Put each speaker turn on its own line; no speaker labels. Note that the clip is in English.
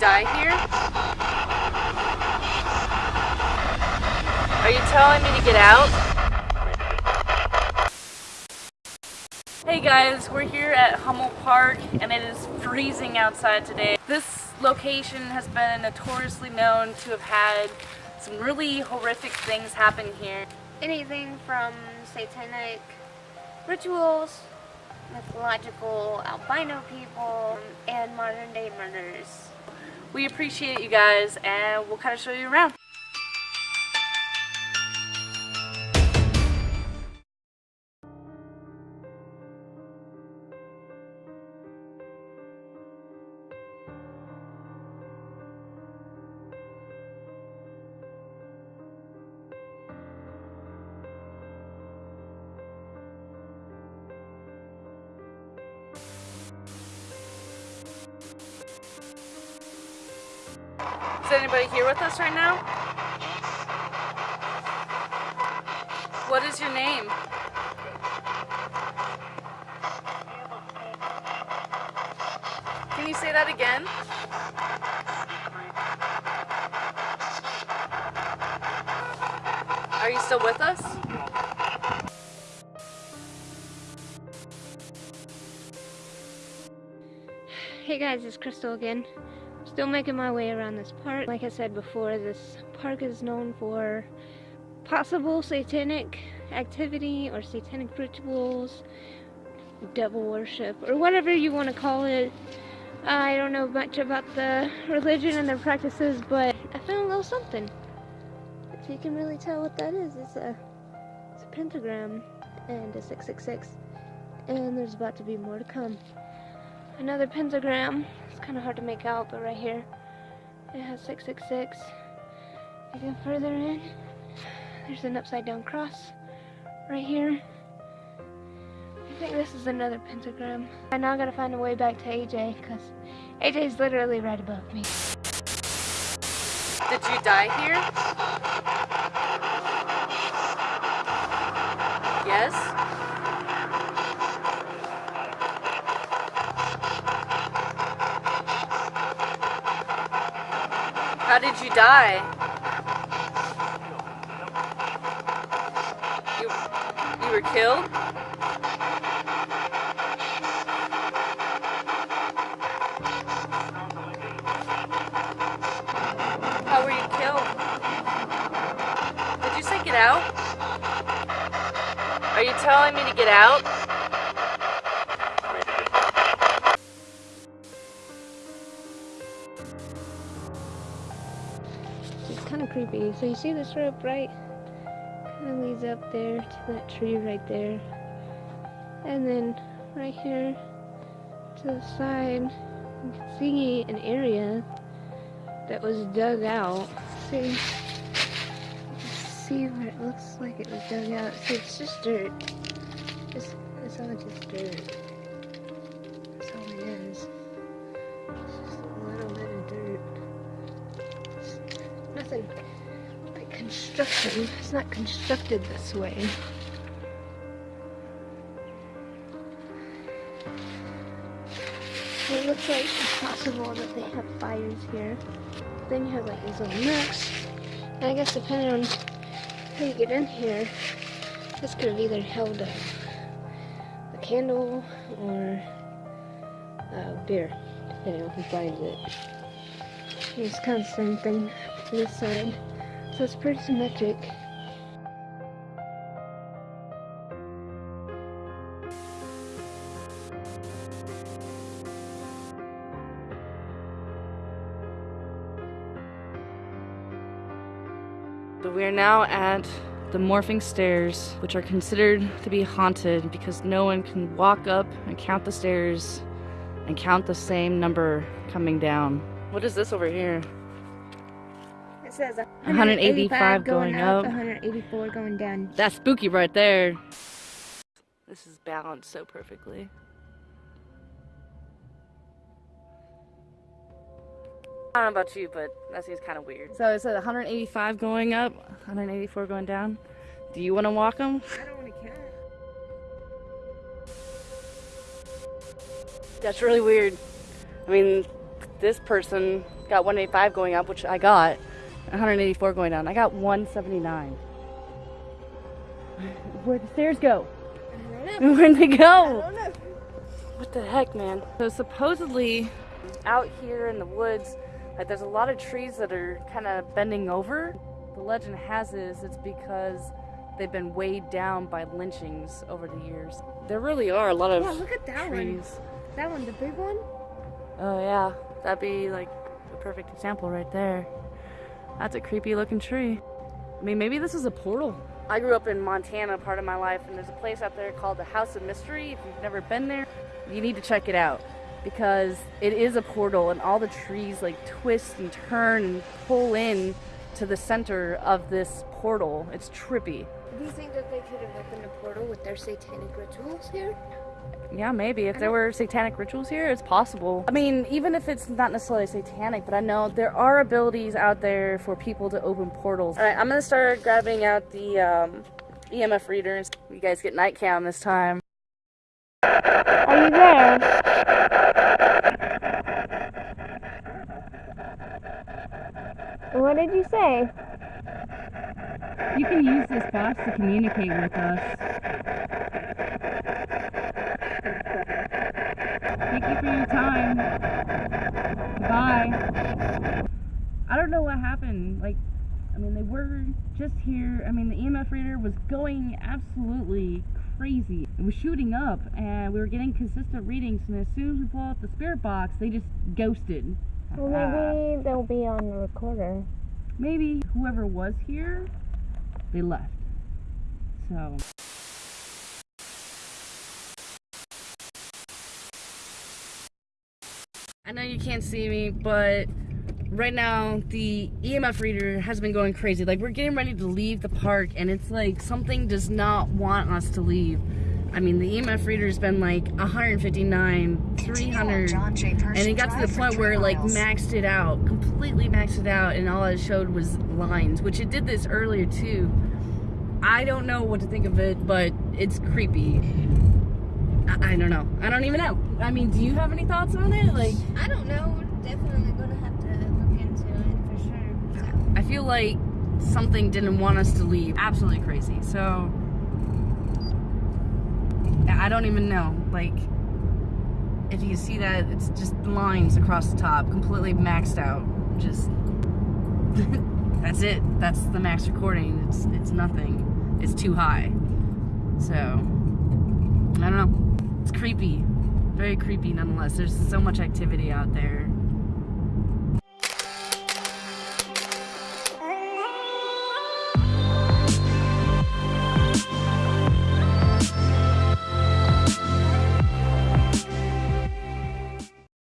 die here? Are you telling me to get out? Hey guys, we're here at Hummel Park and it is freezing outside today. This location has been notoriously known to have had some really horrific things happen here.
Anything from satanic rituals, mythological albino people, and modern day murders.
We appreciate you guys and we'll kind of show you around. Is anybody here with us right now? What is your name? Can you say that again? Are you still with us?
Hey guys, it's Crystal again. Still making my way around this park. Like I said before, this park is known for possible satanic activity or satanic rituals, devil worship, or whatever you want to call it. I don't know much about the religion and their practices, but I found a little something. If you can really tell what that is, it's a, it's a pentagram and a 666. And there's about to be more to come. Another pentagram It's kind of hard to make out, but right here it has 666. If You go further in, there's an upside down cross right here. I think this is another pentagram. I now gotta find a way back to AJ because AJ is literally right above me.
Did you die here? Yes? How did you die? You, you were killed? How were you killed? Did you say get out? Are you telling me to get out?
Creepy. So you see this rope, right? Kind of leads up there to that tree right there. And then right here to the side, you can see an area that was dug out. See? See where it looks like it was dug out. See, it's just dirt. It's, it's all just dirt. Construction. It's not constructed this way. it looks like it's possible that they have fires here. Then you have like these little nooks. And I guess depending on how you get in here, this could have either held a, a candle or a beer, depending on who finds it. It's kind of the same thing this side. So it's pretty symmetric.
So we are now at the morphing stairs, which are considered to be haunted because no one can walk up and count the stairs and count the same number coming down. What is this over here?
It says 185, going, going up, 184 going down.
That's spooky right there. This is balanced so perfectly. I don't know about you, but that seems kind of weird. So it said 185 going up, 184 going down. Do you want to walk them?
I don't want to count.
That's really weird. I mean, this person got 185 going up, which I got 184 going down. I got 179. Where'd the stairs go? Where'd they go? What the heck, man? So supposedly, out here in the woods, like there's a lot of trees that are kind of bending over. The legend has it is it's because they've been weighed down by lynchings over the years. There really are a lot of
Yeah, look at that one.
trees.
That one, the big one?
Oh yeah, that'd be like a perfect example right there. That's a creepy looking tree. I mean, maybe this is a portal. I grew up in Montana part of my life, and there's a place out there called the House of Mystery. If you've never been there, you need to check it out because it is a portal, and all the trees like twist and turn and pull in to the center of this portal. It's trippy.
Do you think that they could have opened a portal with their satanic rituals here?
Yeah, maybe. If there were satanic rituals here, it's possible. I mean, even if it's not necessarily satanic, but I know there are abilities out there for people to open portals. All right, I'm gonna start grabbing out the um, EMF readers. You guys get night cam this time.
Are you there? What did you say?
You can use this box to communicate with us. Thank you for your time. Bye. I don't know what happened. Like, I mean, they were just here. I mean, the EMF reader was going absolutely crazy. It was shooting up, and we were getting consistent readings. And as soon as we pulled out the spirit box, they just ghosted.
Well, maybe they'll be on the recorder.
maybe whoever was here, they left. So. I know you can't see me, but right now the EMF reader has been going crazy. Like we're getting ready to leave the park and it's like something does not want us to leave. I mean, the EMF reader's been like 159, 300, and it got to the point where it like maxed it out, completely maxed it out, and all it showed was lines, which it did this earlier too. I don't know what to think of it, but it's creepy. I, I don't know. I don't even know. I mean, do you have any thoughts on it? Like,
I don't know. We're definitely gonna have to look into it for sure. So.
I feel like something didn't want us to leave. Absolutely crazy. So, I don't even know. Like, if you see that, it's just lines across the top, completely maxed out. Just, that's it. That's the max recording. It's it's nothing. It's too high. So, I don't know. It's creepy. Very creepy nonetheless. There's so much activity out there.